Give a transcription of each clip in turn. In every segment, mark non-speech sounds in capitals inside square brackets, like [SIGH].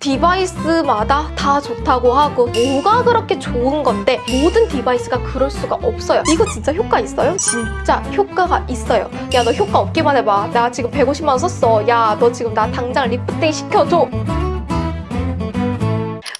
디바이스마다 다 좋다고 하고 뭐가 그렇게 좋은 건데 모든 디바이스가 그럴 수가 없어요. 이거 진짜 효과 있어요? 진짜 효과가 있어요. 야 너 효과 없기만 해봐. 나 지금 150만 원 썼어. 야 너 지금 나 당장 리프팅 시켜줘.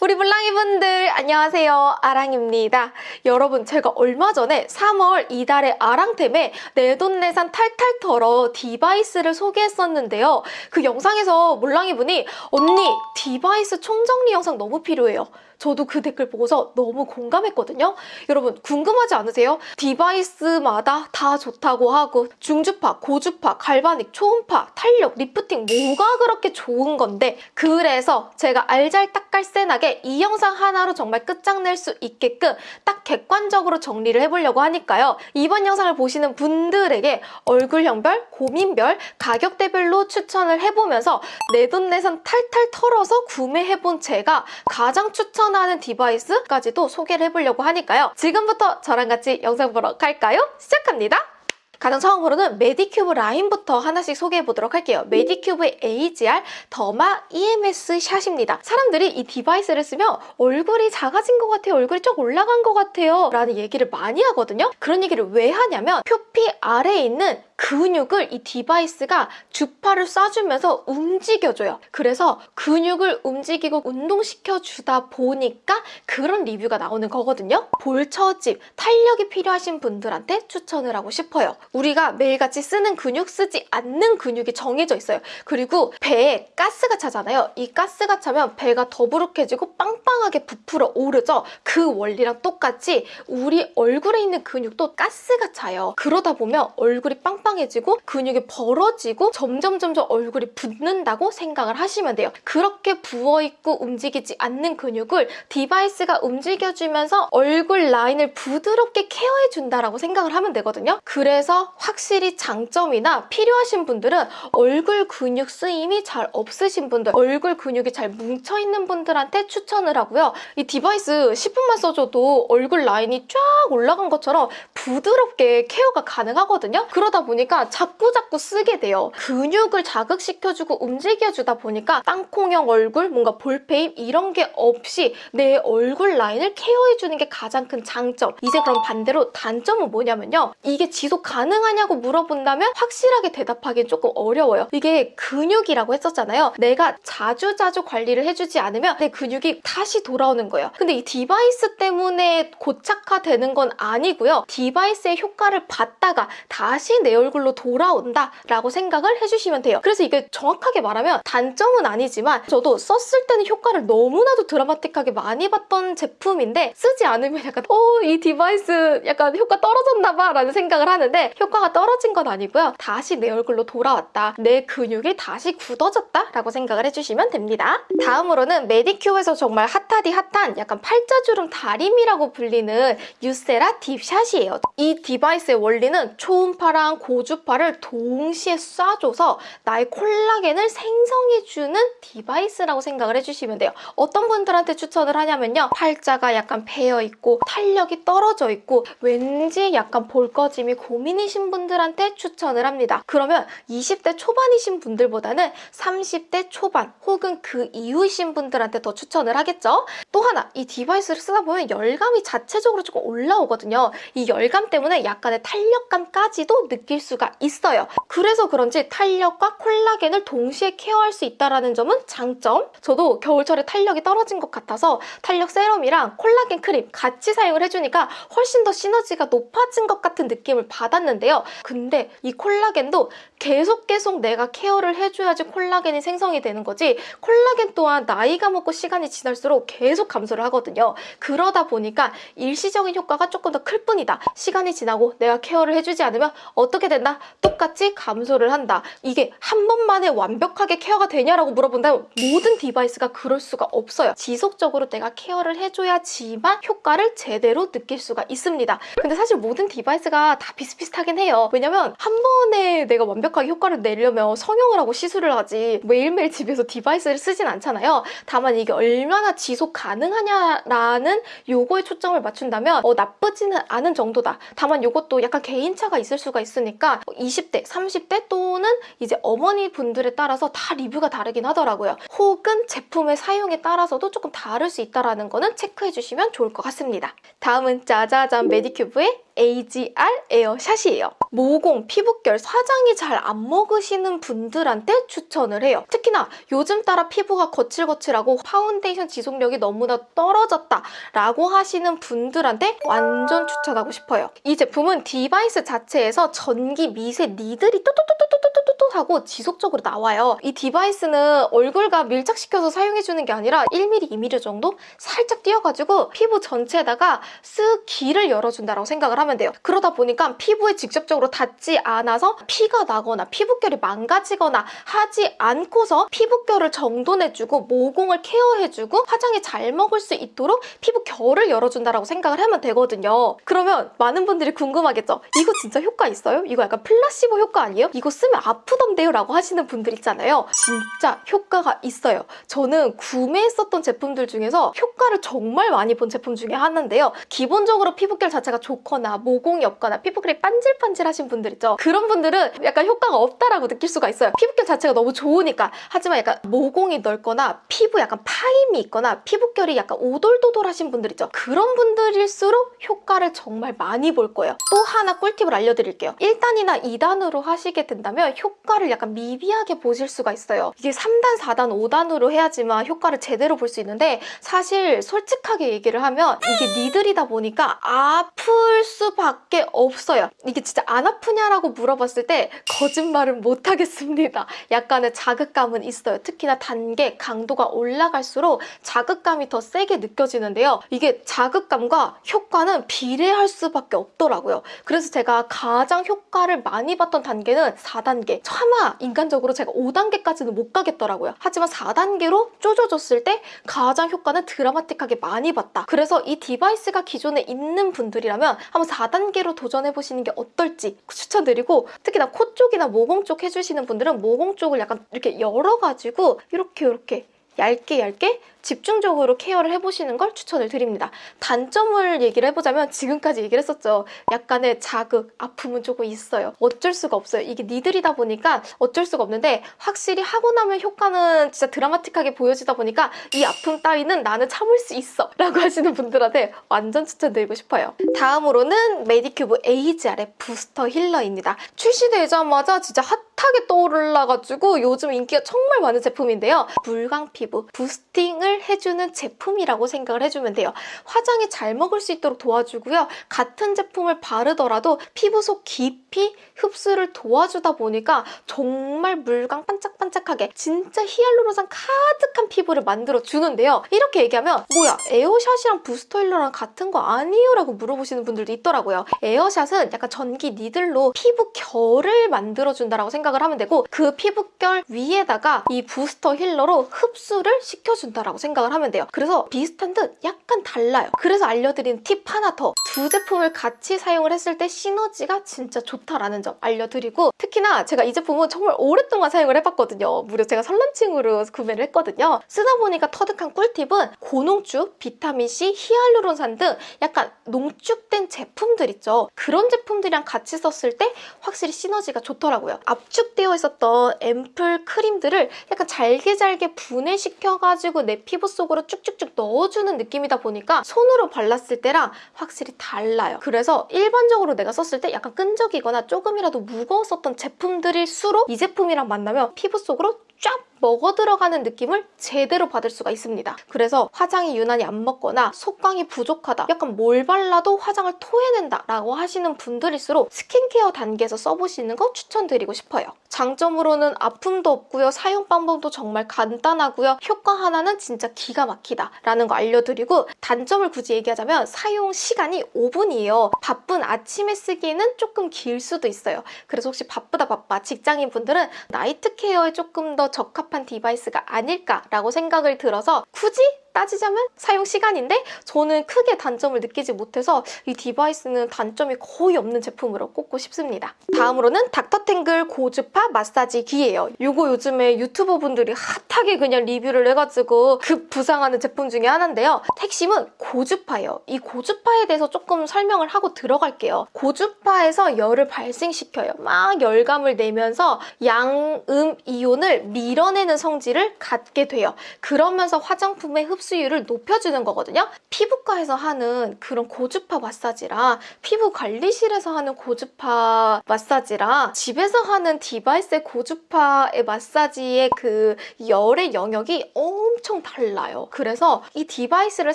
우리 물랑이 분들 안녕하세요 아랑입니다 여러분 제가 얼마 전에 3월 이달의 아랑템에 내돈내산 탈탈 털어 디바이스를 소개했었는데요 그 영상에서 물랑이 분이 언니 디바이스 총정리 영상 너무 필요해요 저도 그 댓글 보고서 너무 공감했거든요. 여러분 궁금하지 않으세요? 디바이스마다 다 좋다고 하고 중주파, 고주파, 갈바닉, 초음파, 탄력, 리프팅 뭐가 그렇게 좋은 건데 그래서 제가 알잘딱깔센하게 이 영상 하나로 정말 끝장낼 수 있게끔 딱 객관적으로 정리를 해보려고 하니까요. 이번 영상을 보시는 분들에게 얼굴형별, 고민별, 가격대별로 추천을 해보면서 내돈내산 탈탈 털어서 구매해본 제가 가장 추천 추천하는 디바이스까지도 소개를 해보려고 하니까요. 지금부터 저랑 같이 영상 보러 갈까요? 시작합니다. 가장 처음으로는 메디큐브 라인부터 하나씩 소개해 보도록 할게요. 메디큐브의 AGE-R 더마 EMS 샷입니다. 사람들이 이 디바이스를 쓰면 얼굴이 작아진 것 같아요. 얼굴이 좀 올라간 것 같아요. 라는 얘기를 많이 하거든요. 그런 얘기를 왜 하냐면 표피 아래에 있는 근육을 이 디바이스가 주파를 쏴주면서 움직여줘요. 그래서 근육을 움직이고 운동시켜 주다 보니까 그런 리뷰가 나오는 거거든요. 볼처집, 탄력이 필요하신 분들한테 추천을 하고 싶어요. 우리가 매일같이 쓰는 근육, 쓰지 않는 근육이 정해져 있어요. 그리고 배에 가스가 차잖아요. 이 가스가 차면 배가 더부룩해지고 빵빵하게 부풀어 오르죠. 그 원리랑 똑같이 우리 얼굴에 있는 근육도 가스가 차요. 그러다 보면 얼굴이 빵빵 빵빵해지고 근육이 벌어지고 점점 점점 얼굴이 붓는다고 생각을 하시면 돼요. 그렇게 부어있고 움직이지 않는 근육을 디바이스가 움직여주면서 얼굴 라인을 부드럽게 케어해준다라고 생각을 하면 되거든요. 그래서 확실히 장점이나 필요하신 분들은 얼굴 근육 쓰임이 잘 없으신 분들, 얼굴 근육이 잘 뭉쳐있는 분들한테 추천을 하고요. 이 디바이스 10분만 써줘도 얼굴 라인이 쫙 올라간 것처럼 부드럽게 케어가 가능하거든요. 그러다 보니 보니까 자꾸자꾸 쓰게 돼요. 근육을 자극시켜주고 움직여주다 보니까 땅콩형 얼굴, 뭔가 볼패임 이런 게 없이 내 얼굴 라인을 케어해주는 게 가장 큰 장점. 이제 그럼 반대로 단점은 뭐냐면요. 이게 지속 가능하냐고 물어본다면 확실하게 대답하기는 조금 어려워요. 이게 근육이라고 했었잖아요. 내가 자주자주 관리를 해주지 않으면 내 근육이 다시 돌아오는 거예요. 근데 이 디바이스 때문에 고착화되는 건 아니고요. 디바이스의 효과를 받다가 다시 내 얼굴 얼굴로 돌아온다 라고 생각을 해주시면 돼요. 그래서 이게 정확하게 말하면 단점은 아니지만 저도 썼을 때는 효과를 너무나도 드라마틱하게 많이 봤던 제품인데 쓰지 않으면 약간 어 이 디바이스 약간 효과 떨어졌나 봐 라는 생각을 하는데 효과가 떨어진 건 아니고요. 다시 내 얼굴로 돌아왔다. 내 근육이 다시 굳어졌다 라고 생각을 해주시면 됩니다. 다음으로는 메디큐브에서 정말 핫하디 핫한 약간 팔자주름 다림이라고 불리는 유쎄라 딥샷이에요. 이 디바이스의 원리는 초음파랑 고 고주파를 동시에 쏴줘서 나의 콜라겐을 생성해주는 디바이스라고 생각을 해주시면 돼요. 어떤 분들한테 추천을 하냐면요. 팔자가 약간 패어있고 탄력이 떨어져 있고 왠지 약간 볼 꺼짐이 고민이신 분들한테 추천을 합니다. 그러면 20대 초반이신 분들보다는 30대 초반 혹은 그 이후이신 분들한테 더 추천을 하겠죠. 또 하나 이 디바이스를 쓰다 보면 열감이 자체적으로 조금 올라오거든요. 이 열감 때문에 약간의 탄력감까지도 느낄 수 수가 있어요. 그래서 그런지 탄력과 콜라겐을 동시에 케어할 수 있다는 점은 장점. 저도 겨울철에 탄력이 떨어진 것 같아서 탄력 세럼이랑 콜라겐 크림 같이 사용을 해주니까 훨씬 더 시너지가 높아진 것 같은 느낌을 받았는데요. 근데 이 콜라겐도 계속 계속 내가 케어를 해줘야지 콜라겐이 생성이 되는 거지 콜라겐 또한 나이가 먹고 시간이 지날수록 계속 감소를 하거든요. 그러다 보니까 일시적인 효과가 조금 더 클 뿐이다. 시간이 지나고 내가 케어를 해주지 않으면 어떻게 된다? 똑같이 감소를 한다. 이게 한 번만에 완벽하게 케어가 되냐라고 물어본다면 모든 디바이스가 그럴 수가 없어요. 지속적으로 내가 케어를 해줘야지만 효과를 제대로 느낄 수가 있습니다. 근데 사실 모든 디바이스가 다 비슷비슷하긴 해요. 왜냐면 한 번에 내가 완벽 완벽하게 효과를 내려면 성형을 하고 시술을 하지 매일매일 집에서 디바이스를 쓰진 않잖아요. 다만 이게 얼마나 지속 가능하냐라는 요거에 초점을 맞춘다면 어, 나쁘지는 않은 정도다. 다만 요것도 약간 개인차가 있을 수가 있으니까 20대, 30대 또는 이제 어머니 분들에 따라서 다 리뷰가 다르긴 하더라고요. 혹은 제품의 사용에 따라서도 조금 다를 수 있다는 거는 체크해 주시면 좋을 것 같습니다. 다음은 짜자잔 메디큐브의 AGE-R 에어샷이에요. 모공, 피부결, 화장이 잘 안 먹으시는 분들한테 추천을 해요. 특히나 요즘 따라 피부가 거칠거칠하고 파운데이션 지속력이 너무나 떨어졌다 라고 하시는 분들한테 완전 추천하고 싶어요. 이 제품은 디바이스 자체에서 전기 미세 needle이 또또또또 또또또 하고 지속적으로 나와요. 이 디바이스는 얼굴과 밀착시켜서 사용해주는 게 아니라 1mm, 2mm 정도 살짝 띄어가지고 피부 전체에다가 쓱 길을 열어준다고 생각을 하면 돼요. 그러다 보니까 피부에 직접적으로 닿지 않아서 피가 나거나 피부결이 망가지거나 하지 않고서 피부결을 정돈해주고 모공을 케어해주고 화장이 잘 먹을 수 있도록 피부 결을 열어준다고 생각을 하면 되거든요. 그러면 많은 분들이 궁금하겠죠. 이거 진짜 효과 있어요? 이거 약간 플라시보 효과 아니에요? 이거 쓰면 아프던데요? 라고 하시는 분들 있잖아요. 진짜 효과가 있어요. 저는 구매했었던 제품들 중에서 효과를 정말 많이 본 제품 중에 하나인데요. 기본적으로 피부결 자체가 좋거나 모공이 없거나 피부결이 반질반질하신 분들 있죠. 그런 분들은 약간 효과가 없다라고 느낄 수가 있어요. 피부결 자체가 너무 좋으니까. 하지만 약간 모공이 넓거나 피부 약간 파임이 있거나 피부결이 약간 오돌도돌하신 분들 있죠. 그런 분들일수록 효과를 정말 많이 볼 거예요. 또 하나 꿀팁을 알려드릴게요. 1단이나 2단으로 하시게 된다면 효과 를 약간 미비하게 보실 수가 있어요. 이게 3단, 4단, 5단으로 해야지만 효과를 제대로 볼 수 있는데 사실 솔직하게 얘기를 하면 이게 니들이다 보니까 아플 수밖에 없어요. 이게 진짜 안 아프냐라고 물어봤을 때 거짓말은 못하겠습니다. 약간의 자극감은 있어요. 특히나 단계, 강도가 올라갈수록 자극감이 더 세게 느껴지는데요. 이게 자극감과 효과는 비례할 수밖에 없더라고요. 그래서 제가 가장 효과를 많이 봤던 단계는 4단계. 차마 인간적으로 제가 5단계까지는 못 가겠더라고요. 하지만 4단계로 조져줬을 때 가장 효과는 드라마틱하게 많이 봤다. 그래서 이 디바이스가 기존에 있는 분들이라면 한번 4단계로 도전해보시는 게 어떨지 추천드리고 특히나 코 쪽이나 모공 쪽 해주시는 분들은 모공 쪽을 약간 이렇게 열어가지고 이렇게 이렇게 얇게 얇게 집중적으로 케어를 해보시는 걸 추천을 드립니다. 단점을 얘기를 해보자면 지금까지 얘기를 했었죠. 약간의 자극, 아픔은 조금 있어요. 어쩔 수가 없어요. 이게 니들이다 보니까 어쩔 수가 없는데 확실히 하고 나면 효과는 진짜 드라마틱하게 보여지다 보니까 이 아픔 따위는 나는 참을 수 있어 라고 [LAUGHS] 하시는 분들한테 완전 추천드리고 싶어요. 다음으로는 메디큐브 AGE-R의 부스터 힐러입니다. 출시되자마자 진짜 핫하게 떠올라가지고 요즘 인기가 정말 많은 제품인데요. 물광 피부 부스팅을 해주는 제품이라고 생각을 해주면 돼요. 화장이 잘 먹을 수 있도록 도와주고요. 같은 제품을 바르더라도 피부 속 깊이 흡수를 도와주다 보니까 정말 물광 반짝반짝하게 진짜 히알루론산 가득한 피부를 만들어 주는데요. 이렇게 얘기하면 뭐야 에어샷이랑 부스터 힐러랑 같은 거 아니에요? 라고 물어보시는 분들도 있더라고요. 에어샷은 약간 전기 니들로 피부 결을 만들어준다고 생각을 하면 되고 그 피부결 위에다가 이 부스터 힐러로 흡수를 시켜준다고 생각을 하면 돼요. 그래서 비슷한 듯 약간 달라요. 그래서 알려드린 팁 하나 더. 두 제품을 같이 사용을 했을 때 시너지가 진짜 좋다라는 점 알려드리고 특히나 제가 이 제품은 정말 오랫동안 사용을 해봤거든요. 무려 제가 설런칭으로 구매를 했거든요. 쓰다 보니까 터득한 꿀팁은 고농축, 비타민C, 히알루론산 등 약간 농축된 제품들 있죠. 그런 제품들이랑 같이 썼을 때 확실히 시너지가 좋더라고요. 압축되어 있었던 앰플 크림들을 약간 잘게 잘게 분해 시켜가지고 내 피부 속으로 쭉쭉쭉 넣어주는 느낌이다 보니까 손으로 발랐을 때랑 확실히 달라요. 그래서 일반적으로 내가 썼을 때 약간 끈적이거나 조금이라도 무거웠었던 제품들일수록 이 제품이랑 만나면 피부 속으로 쫙 먹어 들어가는 느낌을 제대로 받을 수가 있습니다. 그래서 화장이 유난히 안 먹거나 속광이 부족하다, 약간 뭘 발라도 화장을 토해낸다 라고 하시는 분들일수록 스킨케어 단계에서 써보시는 거 추천드리고 싶어요. 장점으로는 아픔도 없고요. 사용 방법도 정말 간단하고요. 효과 하나는 진짜 기가 막히다 라는 거 알려드리고 단점을 굳이 얘기하자면 사용 시간이 5분이에요. 바쁜 아침에 쓰기에는 조금 길 수도 있어요. 그래서 혹시 바쁘다 바빠 직장인 분들은 나이트 케어에 조금 더 적합한 디바이스가 아닐까라고 생각을 들어서 굳이 따지자면 사용 시간인데 저는 크게 단점을 느끼지 못해서 이 디바이스는 단점이 거의 없는 제품으로 꼽고 싶습니다. 다음으로는 닥터탱글 고주파 마사지기예요. 이거 요즘에 유튜버 분들이 핫하게 그냥 리뷰를 해가지고 급부상하는 제품 중에 하나인데요. 핵심은 고주파예요. 이 고주파에 대해서 조금 설명을 하고 들어갈게요. 고주파에서 열을 발생시켜요. 막 열감을 내면서 양음 이온을 밀어내는 성질을 갖게 돼요. 그러면서 화장품의 흡수율을 높여주는 거거든요. 피부과에서 하는 그런 고주파 마사지랑 피부 관리실에서 하는 고주파 마사지랑 집에서 하는 디바이스의 고주파의 마사지의 그 열의 영역이 엄청 달라요. 그래서 이 디바이스를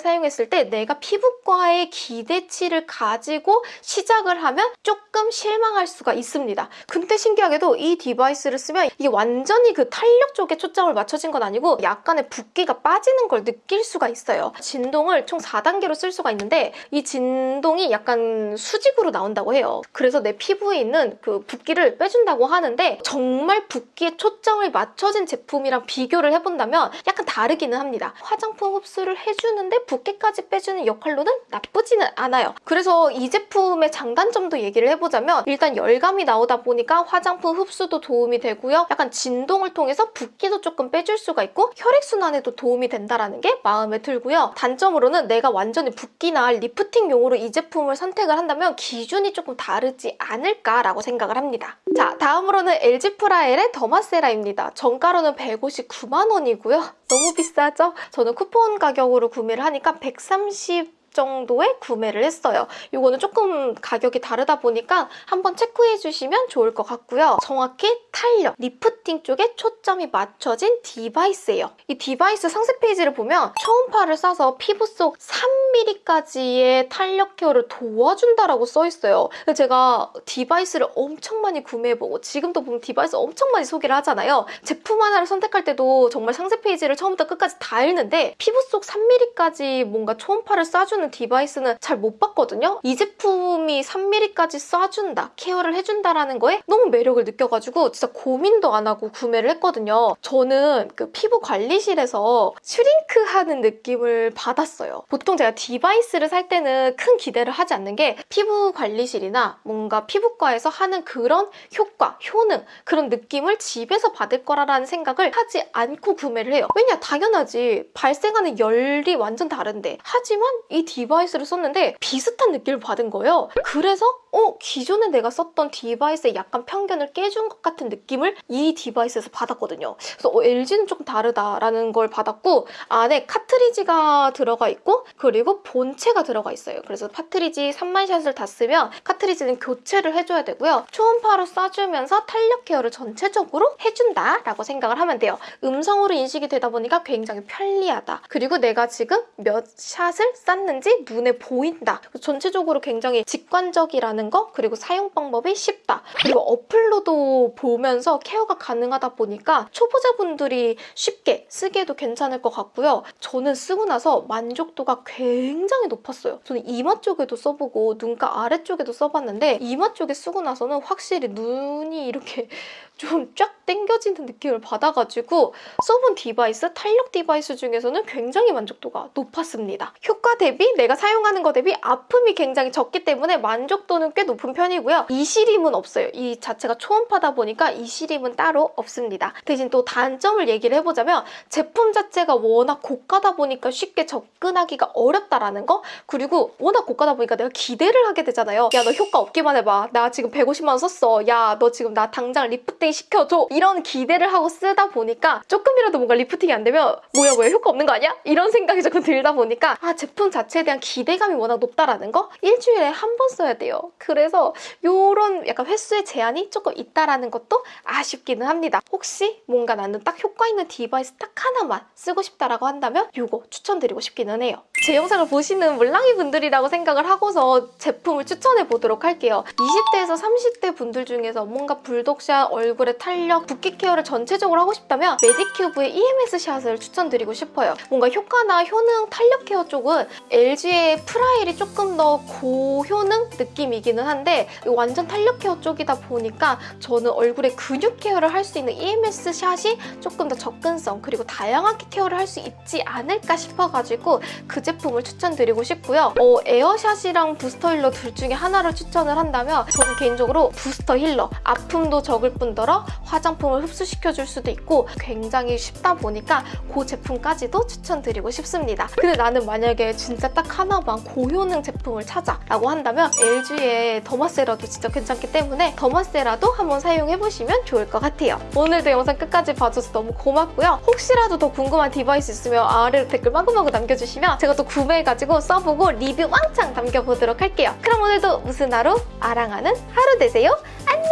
사용했을 때 내가 피부과의 기대치를 가지고 시작을 하면 조금 실망할 수가 있습니다. 근데 신기하게도 이 디바이스를 쓰면 이게 완전히 그 탄력 쪽에 초점을 맞춰진 건 아니고 약간의 붓기가 빠지는 걸 느낄 수가 있어요. 진동을 총 4단계로 쓸 수가 있는데 이 진동이 약간 수직으로 나온다고 해요. 그래서 내 피부에 있는 그 붓기를 빼준다고 하는데 정말 붓기에 초점을 맞춰진 제품이랑 비교를 해본다면 약간 다르기는 합니다. 화장품 흡수를 해주는데 붓기까지 빼주는 역할로는 나쁘지는 않아요. 그래서 이 제품의 장단점도 얘기를 해보자면 일단 열감이 나오다 보니까 화장품 흡수도 도움이 되고요. 약간 진동을 통해서 붓기도 조금 빼줄 수가 있고 혈액순환에도 도움이 된다는 게 마음에 들고요. 단점으로는 내가 완전히 붓기나 리프팅용으로 이 제품을 선택을 한다면 기준이 조금 다르지 않을까라고 생각을 합니다. 자, 다음으로는 LG 프라엘의 더마세라입니다. 정가로는 159만 원이고요. 너무 비싸죠? 저는 쿠폰 가격으로 구매를 하니까 130 정도에 구매를 했어요. 이거는 조금 가격이 다르다 보니까 한번 체크해 주시면 좋을 것 같고요. 정확히 탄력, 리프팅 쪽에 초점이 맞춰진 디바이스예요. 이 디바이스 상세 페이지를 보면 초음파를 쏴서 피부 속 3mm까지의 탄력 케어를 도와준다라고 써 있어요. 근데 제가 디바이스를 엄청 많이 구매해보고 지금도 보면 디바이스 엄청 많이 소개를 하잖아요. 제품 하나를 선택할 때도 정말 상세 페이지를 처음부터 끝까지 다 읽는데 피부 속 3mm까지 뭔가 초음파를 쏴주는 디바이스는 잘 못 봤거든요. 이 제품이 3mm까지 쏴준다, 케어를 해준다라는 거에 너무 매력을 느껴가지고 진짜 고민도 안 하고 구매를 했거든요. 저는 그 피부 관리실에서 슈링크하는 느낌을 받았어요. 보통 제가 디바이스를 살 때는 큰 기대를 하지 않는 게 피부 관리실이나 뭔가 피부과에서 하는 그런 효과, 효능 그런 느낌을 집에서 받을 거라는 생각을 하지 않고 구매를 해요. 왜냐 당연하지 발생하는 열이 완전 다른데 하지만 이 디바이스를 썼는데 비슷한 느낌을 받은 거예요. 그래서 어 기존에 내가 썼던 디바이스의 약간 편견을 깨준 것 같은 느낌을 이 디바이스에서 받았거든요. 그래서 어, LG는 조금 다르다라는 걸 받았고 안에 카트리지가 들어가 있고 그리고 본체가 들어가 있어요. 그래서 카트리지 3만 샷을 다 쓰면 카트리지는 교체를 해줘야 되고요. 초음파로 쏴주면서 탄력 케어를 전체적으로 해준다라고 생각을 하면 돼요. 음성으로 인식이 되다 보니까 굉장히 편리하다. 그리고 내가 지금 몇 샷을 쐈는지 눈에 보인다. 전체적으로 굉장히 직관적이라는 거 그리고 사용 방법이 쉽다. 그리고 어플로도 보면서 케어가 가능하다 보니까 초보자분들이 쉽게 쓰기에도 괜찮을 것 같고요. 저는 쓰고 나서 만족도가 굉장히 높았어요. 저는 이마 쪽에도 써보고 눈가 아래쪽에도 써봤는데 이마 쪽에 쓰고 나서는 확실히 눈이 이렇게 [LAUGHS] 좀 쫙 당겨지는 느낌을 받아가지고 써본 디바이스, 탄력 디바이스 중에서는 굉장히 만족도가 높았습니다. 효과 대비 내가 사용하는 거 대비 아픔이 굉장히 적기 때문에 만족도는 꽤 높은 편이고요. 이 시림은 없어요. 이 자체가 초음파다 보니까 이 시림은 따로 없습니다. 대신 또 단점을 얘기를 해보자면 제품 자체가 워낙 고가다 보니까 쉽게 접근하기가 어렵다라는 거 그리고 워낙 고가다 보니까 내가 기대를 하게 되잖아요. 야 너 효과 없기만 해봐. 나 지금 150만 원 썼어. 야 너 지금 나 당장 리프팅 시켜줘. 이런 기대를 하고 쓰다 보니까 조금이라도 뭔가 리프팅이 안 되면 뭐야 뭐야 효과 없는 거 아니야? 이런 생각이 조금 들다 보니까 아 제품 자체에 대한 기대감이 워낙 높다라는 거 일주일에 한 번 써야 돼요. 그래서 요런 약간 횟수의 제한이 조금 있다라는 것도 아쉽기는 합니다. 혹시 뭔가 나는 딱 효과 있는 디바이스 딱 하나만 쓰고 싶다라고 한다면 요거 추천드리고 싶기는 해요. 제 영상을 보시는 물랑이 분들이라고 생각을 하고서 제품을 추천해 보도록 할게요. 20대에서 30대 분들 중에서 뭔가 불독살, 얼굴 얼굴의 탄력, 붓기 케어를 전체적으로 하고 싶다면 메디큐브의 EMS 샷을 추천드리고 싶어요. 뭔가 효과나 효능, 탄력 케어 쪽은 LG의 프라엘이 조금 더 고효능 느낌이 기는 한데 완전 탄력 케어 쪽이다 보니까 저는 얼굴의 근육 케어를 할 수 있는 EMS 샷이 조금 더 접근성 그리고 다양하게 케어를 할 수 있지 않을까 싶어가지고 그 제품을 추천드리고 싶고요. 어, 에어샷이랑 부스터 힐러 둘 중에 하나를 추천을 한다면 저는 개인적으로 부스터 힐러 아픔도 적을 뿐더러 화장품을 흡수시켜줄 수도 있고 굉장히 쉽다 보니까 그 제품까지도 추천드리고 싶습니다. 근데 나는 만약에 진짜 딱 하나만 고효능 제품을 찾아 라고 한다면 LG의 더마세라도 진짜 괜찮기 때문에 더마세라도 한번 사용해보시면 좋을 것 같아요. 오늘도 영상 끝까지 봐줘서 너무 고맙고요. 혹시라도 더 궁금한 디바이스 있으면 아래로 댓글 마구마구 남겨주시면 제가 또 구매해가지고 써보고 리뷰 왕창 남겨보도록 할게요. 그럼 오늘도 무슨 하루? 아랑하는 하루 되세요. 안녕!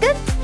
끝!